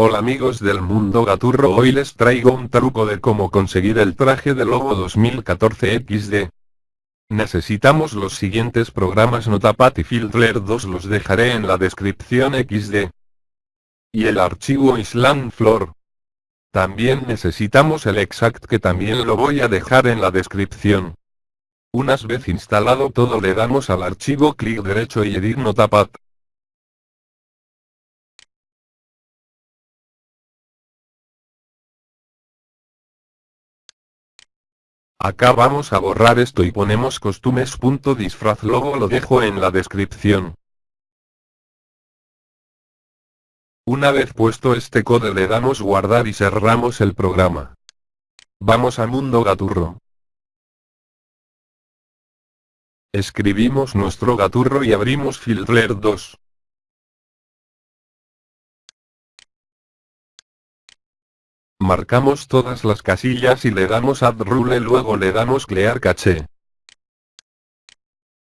Hola amigos del mundo gaturro hoy les traigo un truco de cómo conseguir el traje de lobo 2014 XD. Necesitamos los siguientes programas Notapad y Filtrer 2 los dejaré en la descripción XD. Y el archivo Island Floor. También necesitamos el exact que también lo voy a dejar en la descripción. Unas vez instalado todo le damos al archivo clic derecho y edit Notapad. Acá vamos a borrar esto y ponemos costumes.disfraz logo lo dejo en la descripción. Una vez puesto este code le damos guardar y cerramos el programa. Vamos a Mundo Gaturro. Escribimos nuestro gaturro y abrimos Filtrer 2. Marcamos todas las casillas y le damos Add Rule luego le damos Clear Cache.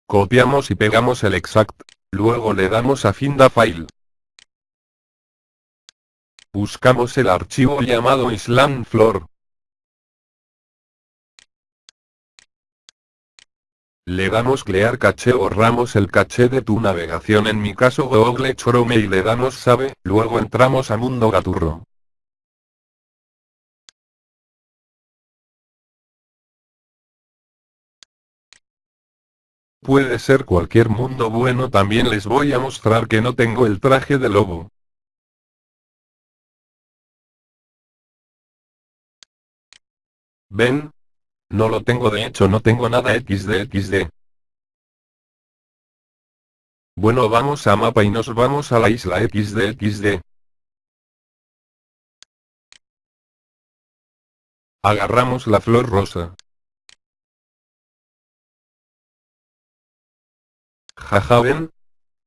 Copiamos y pegamos el exact, luego le damos a Finda File. Buscamos el archivo llamado Island Floor. Le damos Clear Cache borramos el caché de tu navegación en mi caso Google Chrome y le damos Save, luego entramos a Mundo Gaturro. Puede ser cualquier mundo bueno también les voy a mostrar que no tengo el traje de lobo. ¿Ven? No lo tengo de hecho no tengo nada xd. Bueno vamos a mapa y nos vamos a la isla xd. Agarramos la flor rosa. Jaja ven.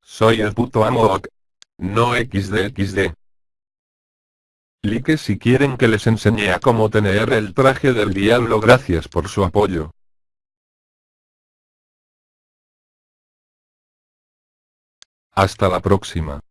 Soy el puto amo No xd xd. Like si quieren que les enseñe a cómo tener el traje del diablo gracias por su apoyo. Hasta la próxima.